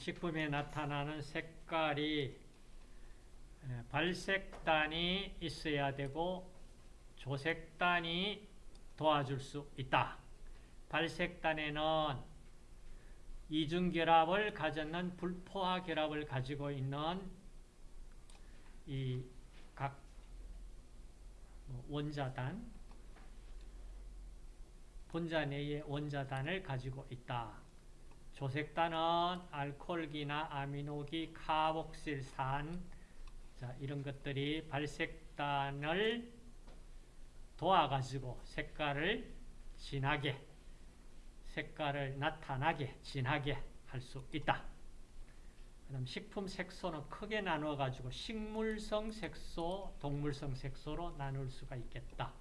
식품에 나타나는 색깔이 발색단이 있어야 되고 조색단이 도와줄 수 있다. 발색단에는 이중결합을 가졌는 불포화 결합을 가지고 있는 이 각 원자단, 분자 내의 원자단을 가지고 있다. 조색단은 알코올기나 아미노기, 카복실산 자, 이런 것들이 발색단을 도와가지고 색깔을 진하게 색깔을 나타나게 진하게 할 수 있다. 그 다음 식품 색소는 크게 나누어 가지고 식물성 색소, 동물성 색소로 나눌 수가 있겠다.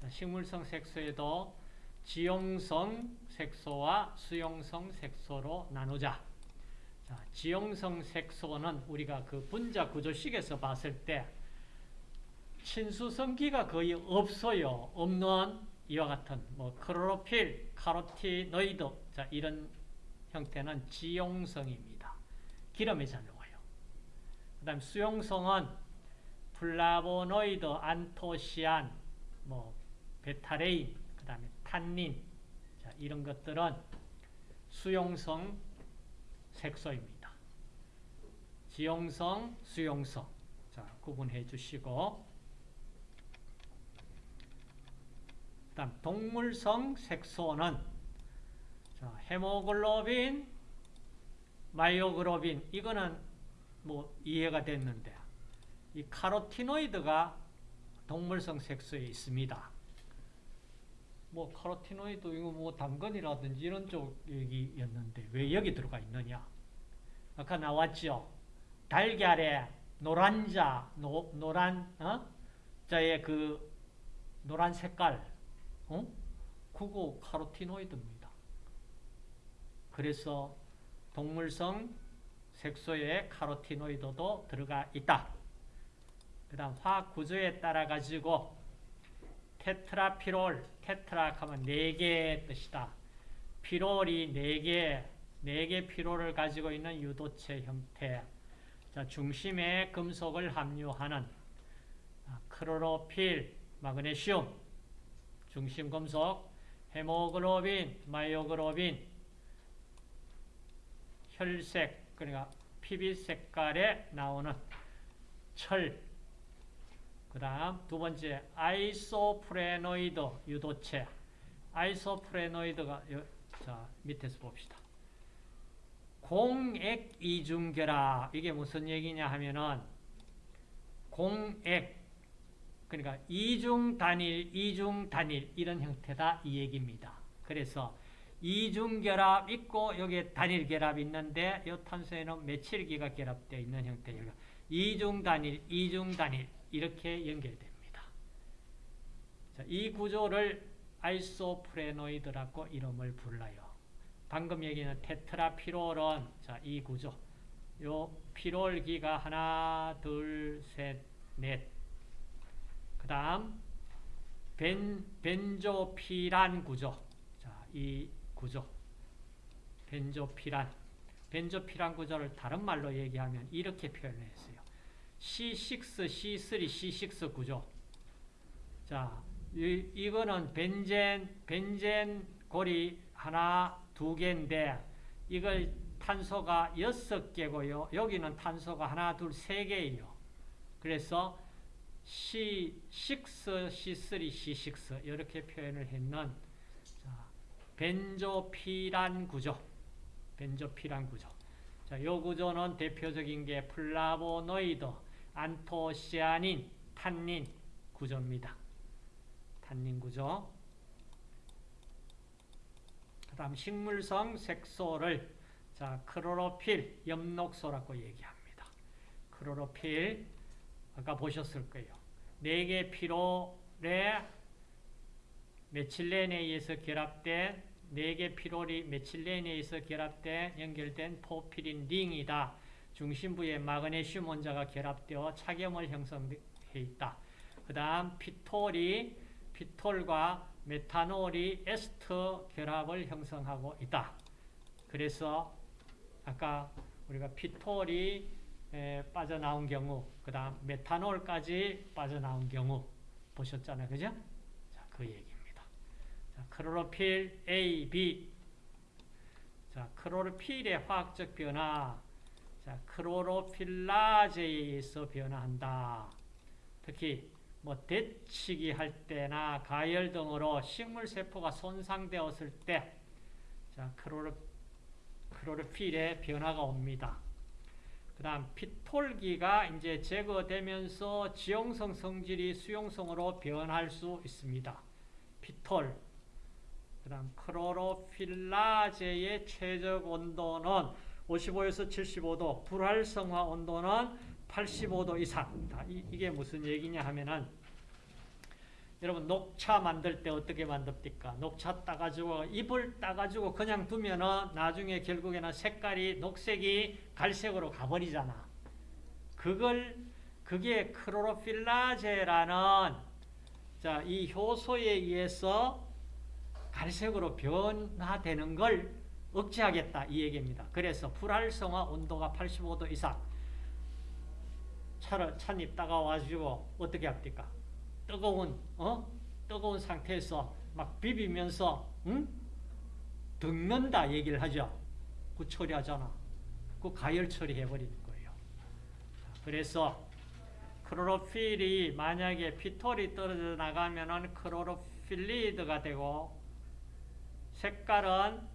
자, 식물성 색소에도 지용성 색소와 수용성 색소로 나누자. 자, 지용성 색소는 우리가 그 분자 구조식에서 봤을 때 친수성기가 거의 없어요. 없는 이와 같은 뭐 크로로필, 카로티노이드 자 이런 형태는 지용성입니다. 기름이 잘 녹아요. 그 다음 수용성은 플라보노이드, 안토시안, 뭐 betalain, 탄닌 자, 이런 것들은 수용성 색소입니다. 지용성, 수용성 자 구분해 주시고 다음 동물성 색소는 자, 헤모글로빈, myoglobin 이거는 뭐 이해가 됐는데 이 카로티노이드가 동물성 색소에 있습니다. 뭐 카로티노이드 이거 뭐 당근이라든지 이런 쪽 얘기였는데 왜 여기 들어가 있느냐? 아까 나왔죠. 달걀에 노란자, 노, 노란 어? 자의 그 노란 색깔, 어? 그거 카로티노이드입니다. 그래서 동물성 색소에 카로티노이드도 들어가 있다. 그 다음 화학 구조에 따라 가지고 테트라피롤, 테트라 하면 4개의 뜻이다. 피롤이 4개, 4개 피롤을 가지고 있는 유도체 형태. 자, 중심에 금속을 함유하는 클로로필, 마그네슘, 중심 금속, 헤모글로빈, myoglobin, 혈색, 그러니까 핏빛 색깔에 나오는 철, 그 다음 두 번째 isoprenoid 유도체 isoprenoid가 자 밑에서 봅시다. 공액 이중결합 이게 무슨 얘기냐 하면은 공액 그러니까 이중 단일 이중 단일 이런 형태다 이 얘기입니다. 그래서 이중결합 있고 여기에 단일 결합 있는데 이 탄소에는 메칠기가 결합되어 있는 형태예요. 이중 단일 이중 단일 이렇게 연결됩니다. 자, 이 구조를 아이소프레노이드라고 이름을 불러요. 방금 얘기는 테트라피롤은 자, 이 구조. 요 피롤기가 하나, 둘, 셋, 넷. 그 다음 벤 벤조피란 구조. 자, 이 구조. 벤조피란. 벤조피란 구조를 다른 말로 얘기하면 이렇게 표현했어요. C6, C3, C6 구조. 자, 이, 이거는 벤젠, 벤젠 골이 하나, 두 개인데, 이걸 탄소가 여섯 개고요. 여기는 탄소가 하나, 둘, 세 개예요. 그래서 C6, C3, C6 이렇게 표현을 했는 자, benzopyran 구조. benzopyran 구조. 자, 이 구조는 대표적인 게 플라보노이드, 안토시아닌, 탄닌 구조입니다. 탄닌 구조. 그 다음 식물성 색소를 자 크로로필, 엽록소라고 얘기합니다. 크로로필 아까 보셨을 거예요. 4개 피롤에 메칠렌에 의해서 결합된 4개 피롤이 메칠렌에 의해서 결합된 연결된 포피린 링이다. 중심부에 마그네슘 원자가 결합되어 착염을 형성해 있다. 그 다음 피톨이 피톨과 메탄올이 에스터 결합을 형성하고 있다. 그래서 아까 우리가 피톨이 에, 빠져나온 경우, 그 다음 메탄올까지 빠져나온 경우 보셨잖아요. 그죠? 자, 그 얘기입니다. 자, 크로로필 A, B. 자, 크로로필의 화학적 변화. 자, 크로로필라제에 의해서 변화한다. 특히 뭐 데치기 할 때나 가열 등으로 식물 세포가 손상되었을 때 자, 크로로 크로로필의 변화가 옵니다. 그 다음 피톨기가 이제 제거되면서 지용성 성질이 수용성으로 변할 수 있습니다. 피톨. 그 다음 크로로필라제의 최적 온도는 55에서 75도, 불활성화 온도는 85도 이상. 이, 이게 무슨 얘기냐 하면은 여러분 녹차 만들 때 어떻게 만듭니까? 녹차 따가지고 잎을 따가지고 그냥 두면은 나중에 결국에는 색깔이 녹색이 갈색으로 가버리잖아. 그걸 그게 크로로필라제라는 자, 이 효소에 의해서 갈색으로 변화되는 걸 억제하겠다 이 얘기입니다. 그래서 불활성화 온도가 85도 이상 차를 찻잎 따가와가지고 어떻게 합니까? 뜨거운 어 뜨거운 상태에서 막 비비면서 응? 덮는다 얘기를 하죠. 그 처리하잖아. 그 가열 처리해 버리는 거예요. 그래서 크로로필이 만약에 피톨이 떨어져 나가면은 크로로필리드가 되고 색깔은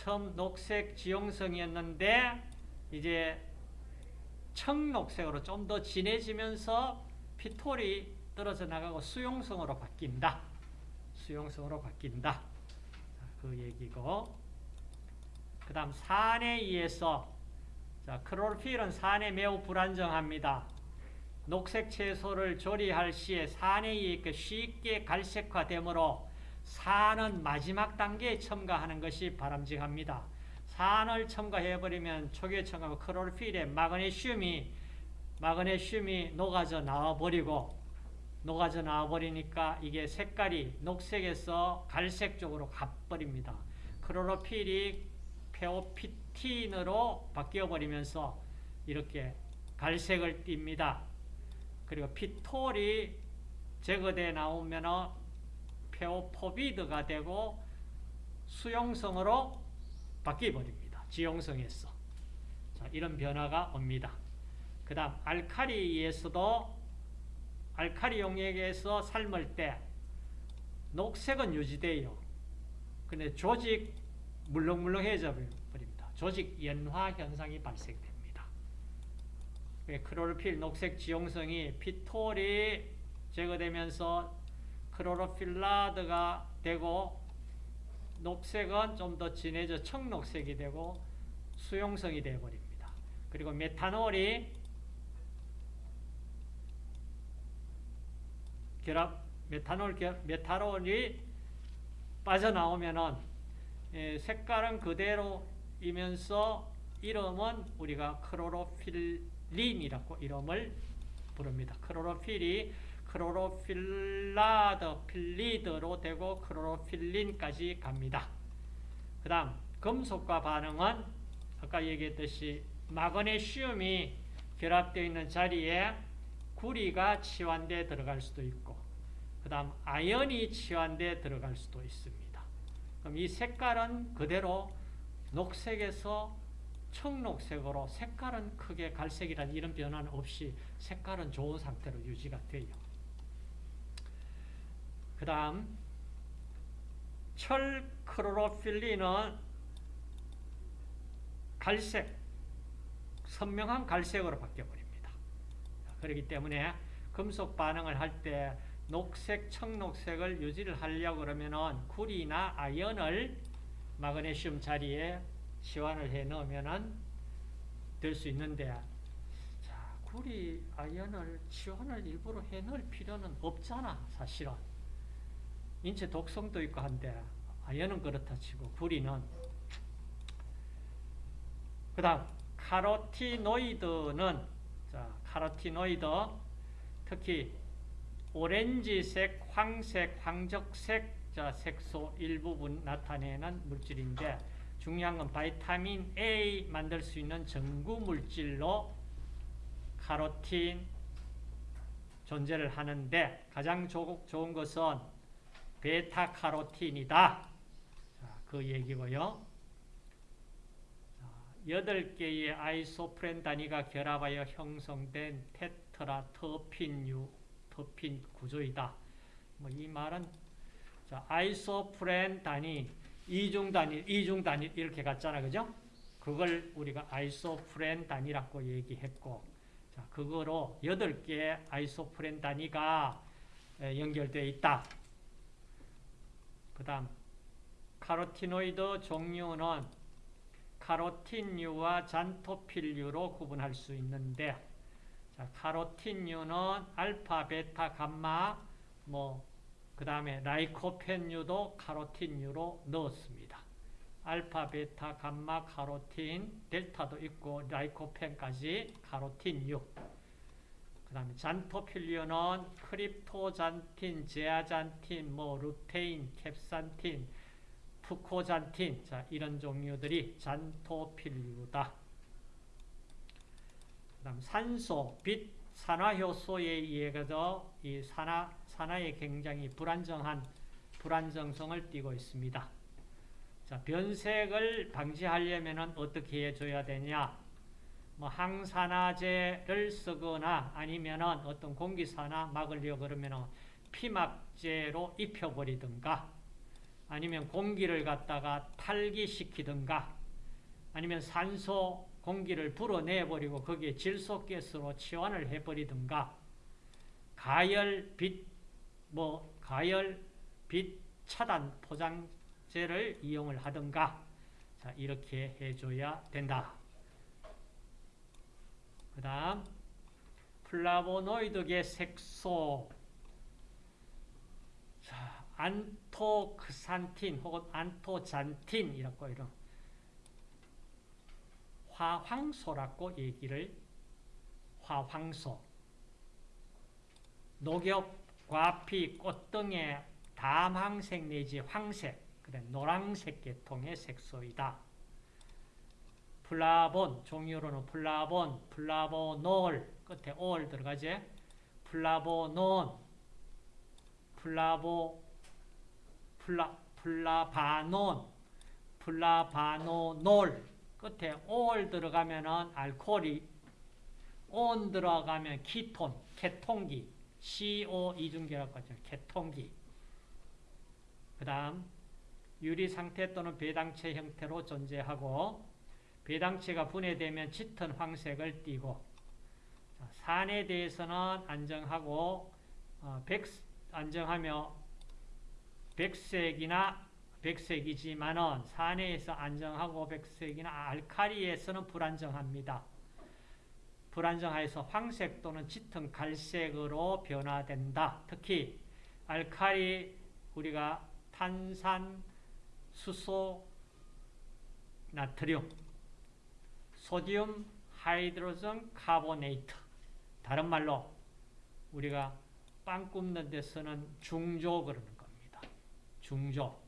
처음 녹색 지용성이었는데 이제 청록색으로 좀 더 진해지면서 피톨이 떨어져 나가고 수용성으로 바뀐다. 수용성으로 바뀐다. 그 얘기고 그 다음 산에 의해서 자, 크로필은 산에 매우 불안정합니다. 녹색 채소를 조리할 시에 산에 의해 쉽게 갈색화되므로 산은 마지막 단계에 첨가하는 것이 바람직합니다. 산을 첨가해버리면 첨가하면 크로필에 마그네슘이 마그네슘이 녹아져 나와버리고 녹아져 나와버리니까 이게 색깔이 녹색에서 갈색 쪽으로 가버립니다. 크로로필이 페오피틴으로 바뀌어버리면서 이렇게 갈색을 띱니다. 그리고 피톨이 제거돼 나오면 페오포비드가 되고 수용성으로 바뀌어버립니다. 지용성에서. 자, 이런 변화가 옵니다. 그 다음 알카리에서도 알카리 용액에서 삶을 때 녹색은 유지돼요. 근데 조직 물렁물렁해져 버립니다. 조직 연화 현상이 발생됩니다. 크로로필 녹색 지용성이 피톨이 제거되면서 크로로필라드가 되고 녹색은 좀 더 진해져 청록색이 되고 수용성이 되어버립니다. 그리고 메탄올이 결합, 메탄올, 메탄올이 빠져나오면은 예, 색깔은 그대로이면서 이름은 우리가 크로로필린이라고 이름을 부릅니다. 클로로필이 chlorophyllide, phyllide로 되고 chlorophyllin까지 갑니다. 그 다음 금속과 반응은 아까 얘기했듯이 마그네슘이 결합되어 있는 자리에 구리가 치환되어 들어갈 수도 있고 그 다음 아연이 치환되어 들어갈 수도 있습니다. 그럼 이 색깔은 그대로 녹색에서 청록색으로 색깔은 크게 갈색이란 이런 변화는 없이 색깔은 좋은 상태로 유지가 돼요. 그 다음 철크로로필린은 갈색, 선명한 갈색으로 바뀌어버립니다. 그렇기 때문에 금속 반응을 할 때 녹색, 청록색을 유지를 하려고 그러면은 구리나 아연을 마그네슘 자리에 치환을 해 넣으면은 될 수 있는데 자, 구리, 아연을 치환을 일부러 해 넣을 필요는 없잖아, 사실은. 인체 독성도 있고 한데 아연은 그렇다 치고 구리는. 그 다음 카로티노이드는 자 카로티노이드 특히 오렌지색, 황색, 황적색 자 색소 일부분 나타내는 물질인데 중요한 건 바이타민 A 만들 수 있는 전구 물질로 카로틴 존재를 하는데 가장 조, 좋은 것은 베타카로틴이다. 자, 그 얘기고요. 여덟 개의 아이소프렌 단위가 결합하여 형성된 테트라터핀유 터핀 구조이다. 뭐 이 말은 자, 아이소프렌 단위, 이중 단위, 이중 단위 이렇게 갔잖아. 그죠? 그걸 우리가 아이소프렌 단위라고 얘기했고 자, 그거로 여덟 개의 아이소프렌 단위가 연결되어 있다. 그 다음 카로티노이드 종류는 카로틴류와 잔토필류로 구분할 수 있는데 자, 카로틴류는 알파, 베타, 감마 뭐 그 다음에 라이코펜류도 카로틴류로 넣었습니다. 알파, 베타, 감마, 카로틴, 델타도 있고 라이코펜까지 카로틴류 그 다음에 잔토필류는 크립토잔틴, 제아잔틴, 뭐 루테인, 캡산틴, 푸코잔틴, 자 이런 종류들이 잔토필류다. 그 다음 산소, 빛, 산화효소에 의해서 이 산화 산화에 굉장히 불안정한 불안정성을 띠고 있습니다. 자 변색을 방지하려면 어떻게 해줘야 되냐? 뭐 항산화제를 쓰거나 아니면은 어떤 공기산화 막으려 그러면은 피막제로 입혀버리든가 아니면 공기를 갖다가 탈기시키든가 아니면 산소 공기를 불어내버리고 거기에 질소가스로 치환을 해버리든가 가열 빛, 뭐 가열 빛 차단 포장제를 이용을 하든가 자 이렇게 해줘야 된다. 그 다음 플라보노이드계 색소 자, 안토크산틴 혹은 안토잔틴이라고 이런 화황소라고 얘기를 화황소 녹엽, 과피, 꽃 등의 담황색 내지 황색, 그래 노란색 계통의 색소이다. 플라본, 종류로는 플라본, 플라보놀, 끝에 올 들어가지? 플라보논, 플라보, 플라, 플라바논, 플라바노놀, 끝에 올 들어가면은 알코올이, 온 들어가면 키톤, 케톤기, CO 이중결합 과정, 케톤기. 그 다음, 유리 상태 또는 배당체 형태로 존재하고, 배당체가 분해되면 짙은 황색을 띠고 산에 대해서는 안정하고 어, 백, 안정하며 백색이나 백색이지만은 산에서 안정하고 백색이나 알카리에서는 불안정합니다. 불안정하여서 황색 또는 짙은 갈색으로 변화된다. 특히 알카리 우리가 탄산, 수소, 나트륨 소디움 하이드로전 카보네이트 다른 말로 우리가 빵 굽는 데 쓰는 중조 그러는 겁니다. 중조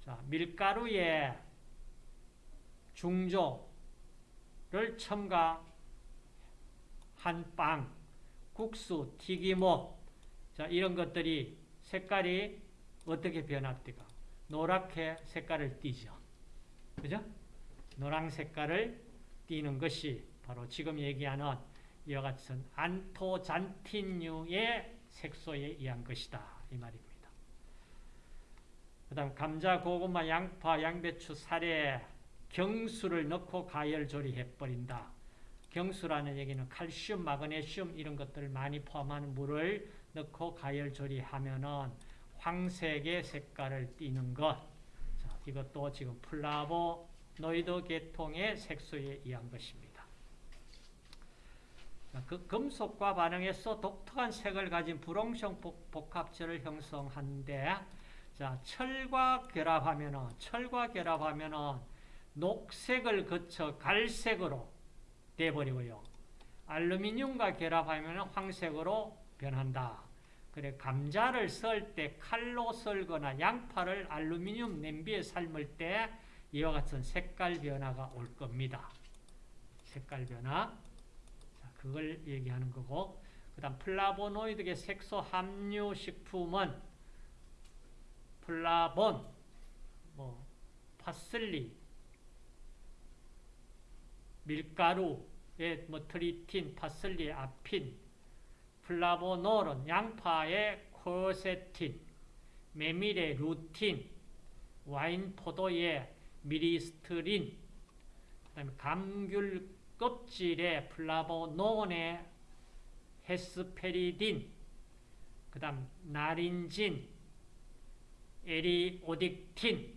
자 밀가루에 중조를 첨가한 빵, 국수, 튀김옷 자 이런 것들이 색깔이 어떻게 변합니까? 노랗게 색깔을 띠죠. 그죠? 노랑 색깔을 띠는 것이 바로 지금 얘기하는 이와 같은 안토잔틴류의 색소에 의한 것이다. 이 말입니다. 그 다음 감자, 고구마, 양파, 양배추, 살에 경수를 넣고 가열 조리해버린다. 경수라는 얘기는 칼슘, 마그네슘 이런 것들을 많이 포함한 물을 넣고 가열 조리하면 은 황색의 색깔을 띠는 것. 자, 이것도 지금 플라보노이드 계통의 색소에 의한 것입니다. 그 금속과 반응해서 독특한 색을 가진 불용성 복합체를 형성하는데 자, 철과 결합하면은 철과 결합하면은 녹색을 거쳐 갈색으로 돼 버리고요. 알루미늄과 결합하면 황색으로 변한다. 그래 감자를 썰 때 칼로 썰거나 양파를 알루미늄 냄비에 삶을 때 이와 같은 색깔 변화가 올 겁니다. 색깔 변화. 자, 그걸 얘기하는 거고 그 다음 플라보노이드의 색소 함유 식품은 플라본, 뭐 파슬리, 밀가루의 뭐 트리틴, 파슬리, 아피인, 플라보놀은 양파의 쿼세틴, 메밀의 루틴, 와인 포도의 미리시트린, 그다음에 감귤 껍질의 플라보논의 헤스페리딘, 그 다음 나린진, 에리오딕틴,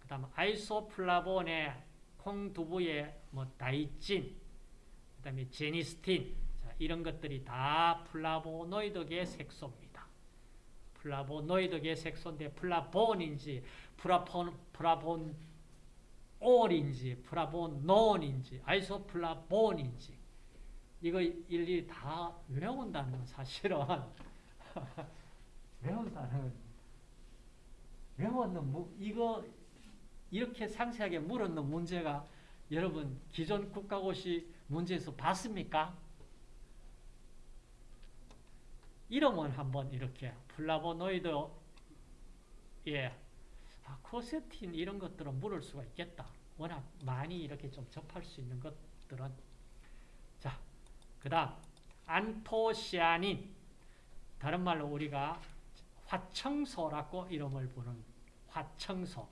그 다음 아이소플라본의 콩두부의 뭐 다이드진, 그 다음에 제니스틴, 자, 이런 것들이 다 플라보노이드계 색소입니다. 플라보노이드계 색소인데 플라본인지 플라본 플라보놀인지 플라보논인지 아이소플라본인지 이거 일일이 다 외운다는 건 사실은 외운다는 외웠는 무, 이거 이렇게 상세하게 물었는 문제가 여러분 기존 국가고시 문제에서 봤습니까? 이름은 한번 이렇게 플라보노이드 예, 아, 쿼세틴 이런 것들은 물을 수가 있겠다. 워낙 많이 이렇게 좀 접할 수 있는 것들은. 자, 그 다음 안토시아닌. 다른 말로 우리가 화청소라고 이름을 부르는 화청소.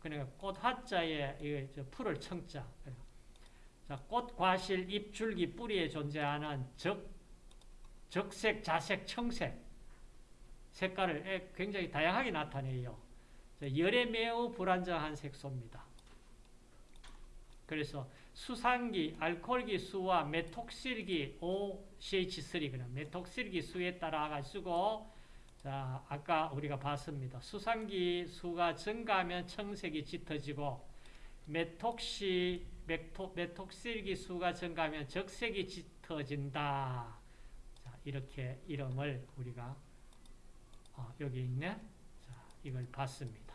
그러니까 꽃화자에 풀을 청자. 자, 꽃, 과실, 잎, 줄기, 뿌리에 존재하는 적, 적색, 자색, 청색. 색깔을 굉장히 다양하게 나타내요. 열에 매우 불안정한 색소입니다. 그래서 수산기, 알코올기 수와 메톡실기 OCH3 그냥 메톡실기 수에 따라 가지고 자, 아까 우리가 봤습니다. 수산기 수가 증가하면 청색이 짙어지고 메톡시 메톡, 메톡실기 수가 증가하면 적색이 짙어진다. 자, 이렇게 이름을 우리가 어, 여기 있네. 자, 이걸 봤습니다.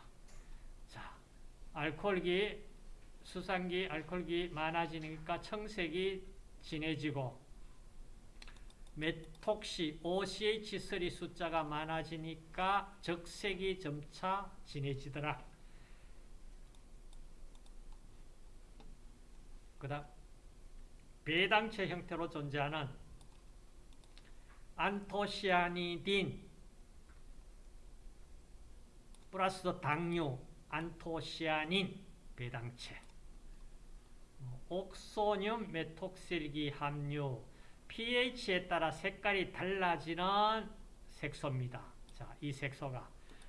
자, 알코올기 수산기 알코올기 많아지니까 청색이 진해지고 메톡시 OCH3 숫자가 많아지니까 적색이 점차 진해지더라. 그 다음 배당체 형태로 존재하는 안토시아니딘 플러스 당류 안토시아닌 배당체 옥소늄 메톡실기 함유 pH에 따라 색깔이 달라지는 색소입니다. 자, 이 색소가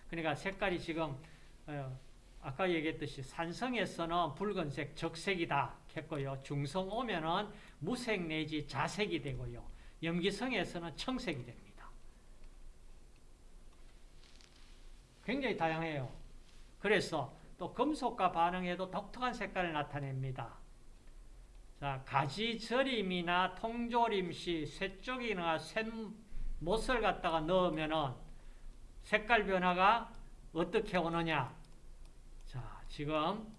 그러니까 색깔이 지금 어, 아까 얘기했듯이 산성에서는 붉은색 적색이다 했고요. 중성 오면은 무색 내지 자색이 되고요. 염기성에서는 청색이 됩니다. 굉장히 다양해요. 그래서 또 금속과 반응해도 독특한 색깔을 나타냅니다. 자, 가지 절임이나 통조림 시 쇠쪽이나 쇠못을 갖다가 넣으면은 색깔 변화가 어떻게 오느냐? 자, 지금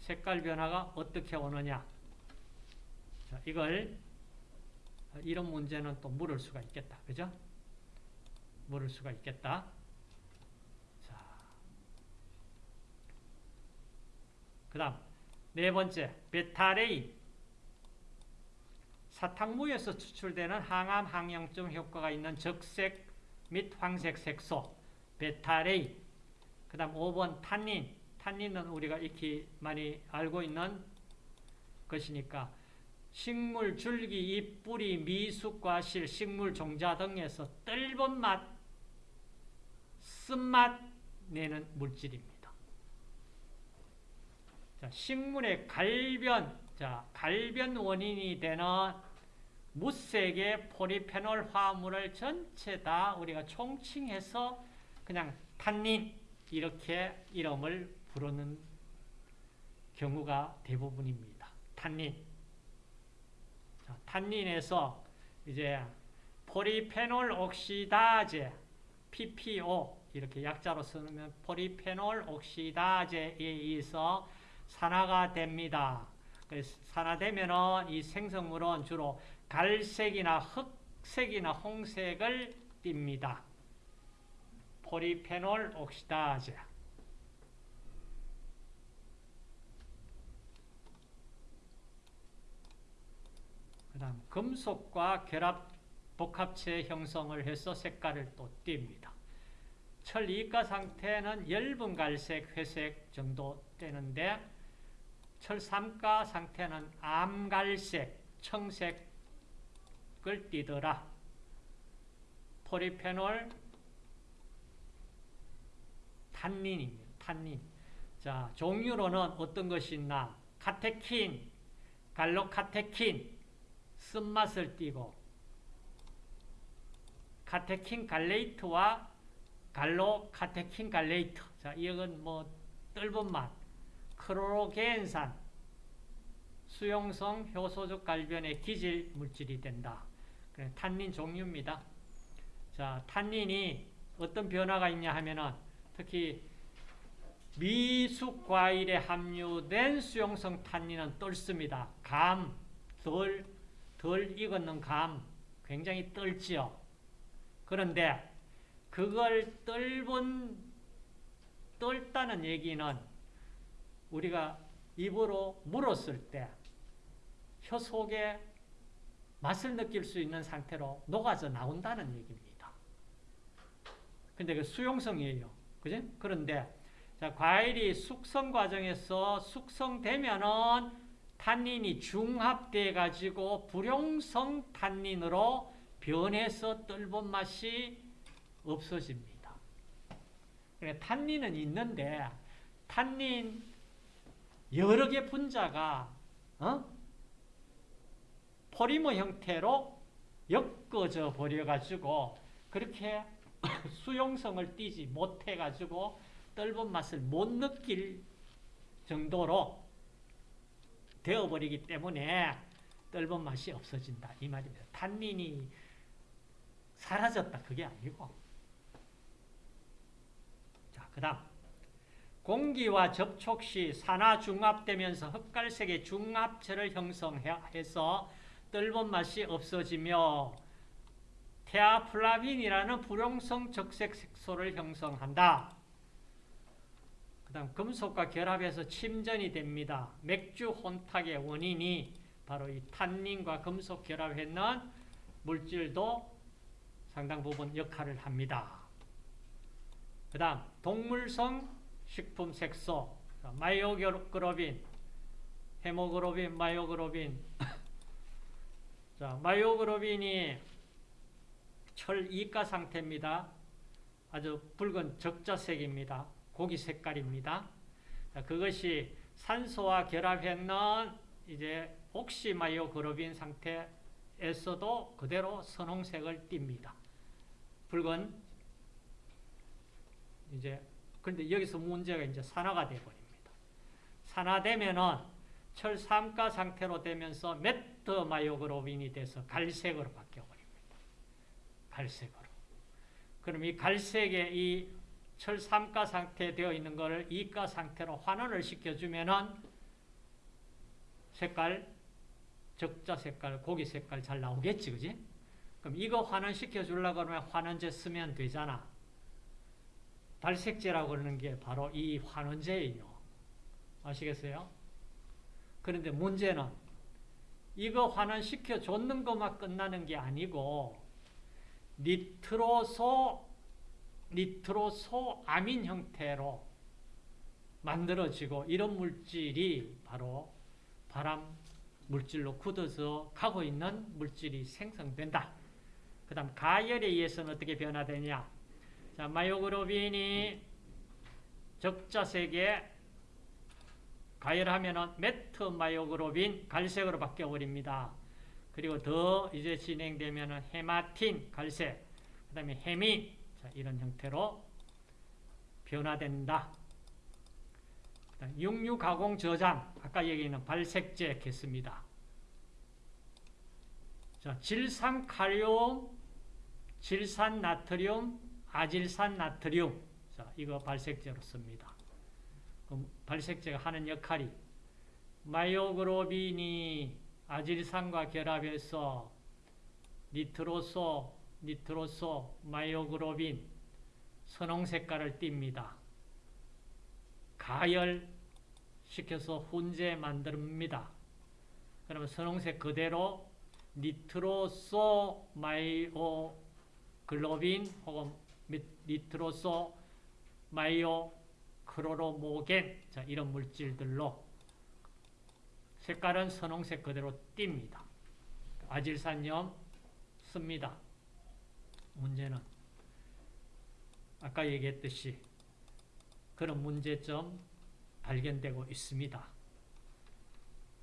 색깔 변화가 어떻게 오느냐? 자, 이걸 이런 문제는 또 물을 수가 있겠다. 그죠? 물을 수가 있겠다. 자. 그 다음 네 번째, 베타레인. 사탕무에서 추출되는 항암, 항염증 효과가 있는 적색 및 황색 색소, 베타레인. 그 다음 5번 탄닌. 탄닌은 우리가 익히 많이 알고 있는 것이니까 식물 줄기, 잎, 뿌리, 미숙, 과실, 식물 종자 등에서 떫은 맛, 쓴맛 내는 물질입니다. 자, 식물의 갈변, 자, 갈변 원인이 되는 무색의 포리페놀 화합물을 전체 다 우리가 총칭해서 그냥 탄닌 이렇게 이름을 부르는 경우가 대부분입니다. 탄닌. 자, 탄닌에서 이제 포리페놀 옥시다제 PPO 이렇게 약자로 쓰면 포리페놀 옥시다제에 의해서 산화가 됩니다. 그래서 산화되면은 이 생성물은 주로 갈색이나 흑색이나 홍색을 띱니다. 포리페놀 옥시다제. 그 다음 금속과 결합 복합체 형성을 해서 색깔을 또 띱니다. 철 이가 상태는 엷은 갈색, 회색 정도 되는데 철 3가 상태는 암갈색, 청색을 띠더라. 포리페놀 탄닌입니다. 탄닌. 자, 종류로는 어떤 것이 있나? 카테킨, 갈로카테킨, 쓴맛을 띠고 카테킨 갈레이트와 갈로 카테킨 갈레이트. 자, 이건 뭐 뜰본 맛. 크로겐산 수용성 효소적 갈변의 기질 물질이 된다. 탄닌 종류입니다. 자, 탄닌이 어떤 변화가 있냐 하면은 특히 미숙 과일에 함유된 수용성 탄닌은 떫습니다. 감, 덜, 덜 익었는 감 굉장히 떫지요. 그런데 그걸 떫은 떫다는 얘기는 우리가 입으로 물었을 때 혀 속에 맛을 느낄 수 있는 상태로 녹아져 나온다는 얘기입니다. 근데 그 수용성이에요. 그지? 그런데 자, 과일이 숙성 과정에서 숙성되면은 탄닌이 중합돼 가지고 불용성 탄닌으로 변해서 떫은 맛이 없어집니다. 탄닌은 있는데 탄닌 여러 개 분자가 어? 포리머 형태로 엮어져 버려가지고 그렇게 수용성을 띠지 못해가지고 떫은 맛을 못 느낄 정도로 되어버리기 때문에 떫은 맛이 없어진다 이 말입니다. 탄닌이 사라졌다 그게 아니고 자 그 다음 공기와 접촉 시 산화 중합되면서 흑갈색의 중합체를 형성해서 떫은 맛이 없어지며 테아플라빈이라는 불용성 적색 색소를 형성한다. 그 다음 금속과 결합해서 침전이 됩니다. 맥주 혼탁의 원인이 바로 이 탄닌과 금속 결합했는 물질도 상당 부분 역할을 합니다. 그 다음 동물성 식품 색소 마이오글로빈 헤모글로빈 마이오글로빈 자 마이오글로빈이 철 이가 상태입니다. 아주 붉은 적자색입니다. 고기 색깔입니다. 자, 그것이 산소와 결합했는 이제 옥시마이오글로빈 상태에서도 그대로 선홍색을 띱니다. 붉은 이제 그런데 여기서 문제가 이제 산화가 되어 버립니다. 산화되면은 철 3가 상태로 되면서 metmyoglobin이 돼서 갈색으로 바뀌어 버립니다. 갈색으로. 그럼 이 갈색의 이철 3가 상태 되어 있는 것을 2가 상태로 환원을 시켜주면은 색깔, 적자 색깔, 고기 색깔 잘 나오겠지, 그지? 그럼 이거 환원시켜 주려고 하면 환원제 쓰면 되잖아. 발색제라고 그러는 게 바로 이 환원제예요. 아시겠어요? 그런데 문제는 이거 환원시켜 줬는 것만 끝나는 게 아니고 니트로소 니트로소 아민 형태로 만들어지고 이런 물질이 바로 발암 물질로 굳어서 가고 있는 물질이 생성된다. 그 다음 가열에 의해서는 어떻게 변화되냐. 자, myoglobin이 적자색에 가열하면은 metmyoglobin 갈색으로 바뀌어 버립니다. 그리고 더 이제 진행되면은 헤마틴 갈색, 그 다음에 헤민 자, 이런 형태로 변화된다. 육류 가공 저장 아까 얘기는 발색제 했습니다. 자, 질산 카리움, 질산 나트륨, 아질산 나트륨 자, 이거 발색제로 씁니다. 발색제가 하는 역할이 myoglobin이 아질산과 결합해서 nitroso, nitroso, myoglobin 선홍 색깔을 띱니다. 가열시켜서 훈제 만듭니다. 그러면 선홍색 그대로 nitroso myoglobin 혹은 미- nitroso myo chromogen 자, 이런 물질들로 색깔은 선홍색 그대로 띱니다. 아질산염 씁니다. 문제는 아까 얘기했듯이 그런 문제점 발견되고 있습니다.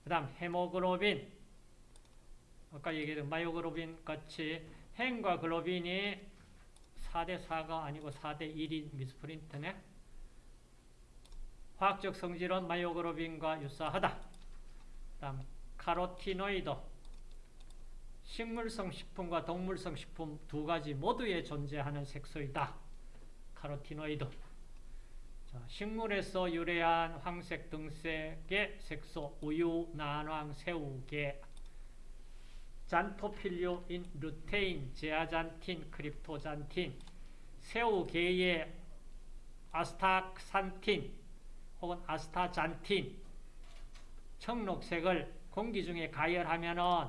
그 다음 헤모글로빈 아까 얘기했던 myoglobin 같이 헴과 글로빈이 4대 4가 아니고 4대 1인 미스프린트네 화학적 성질은 myoglobin과 유사하다. 그 다음 카로티노이드 식물성 식품과 동물성 식품 두 가지 모두에 존재하는 색소이다. 카로티노이드 자, 식물에서 유래한 황색 등색의 색소 우유, 난황, 새우, 게 잔토필류인 루테인, zeaxanthin, cryptoxanthin 새우, 게의 astaxanthin 혹은 astaxanthin 청록색을 공기 중에 가열하면은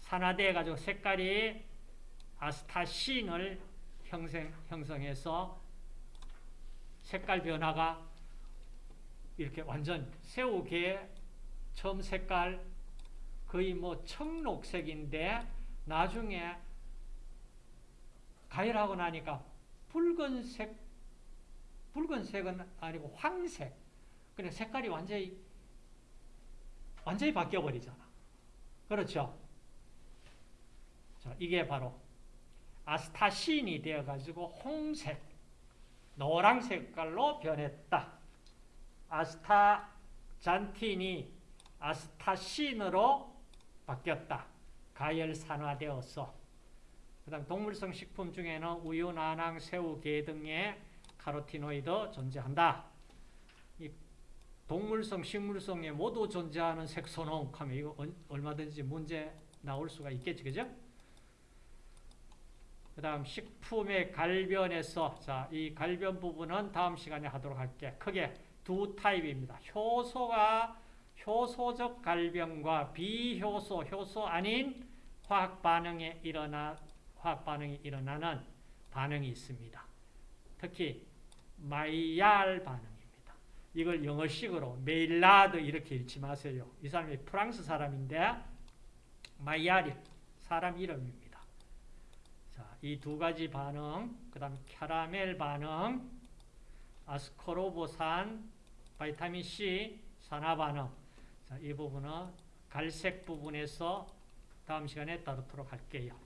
산화돼 가지고 색깔이 아스타신을 형성, 형성해서 색깔 변화가 이렇게 완전 새우계 처음 색깔 거의 뭐 청록색인데 나중에 가열하고 나니까 붉은색 붉은색은 아니고 황색. 그냥 색깔이 완전히 완전히 바뀌어 버리잖아. 그렇죠? 자 이게 바로 아스타신이 되어 가지고 홍색 노랑 색깔로 변했다. 아스타잔틴이 아스타신으로 바뀌었다. 가열 산화되어서. 그 다음 동물성 식품 중에는 우유, 난황, 새우, 게 등의 카로티노이드 존재한다. 이 동물성, 식물성에 모두 존재하는 색소농 하면 이거 얼마든지 문제 나올 수가 있겠지, 그죠? 그 다음 식품의 갈변에서 자, 이 갈변 부분은 다음 시간에 하도록 할게. 크게 두 타입입니다. 효소가 효소적 갈변과 비효소, 효소 아닌 화학 반응에 일어나 화학 반응이 일어나는 반응이 있습니다. 특히 마이얄 반응입니다. 이걸 영어식으로 메일라드 이렇게 읽지 마세요. 이 사람이 프랑스 사람인데 마이얄이 사람 이름입니다. 자, 이 두 가지 반응, 그 다음 캐러멜 반응, 아스코르보산, vitamin C, 산화 반응. 자, 이 부분은 갈색 부분에서 다음 시간에 다루도록 할게요.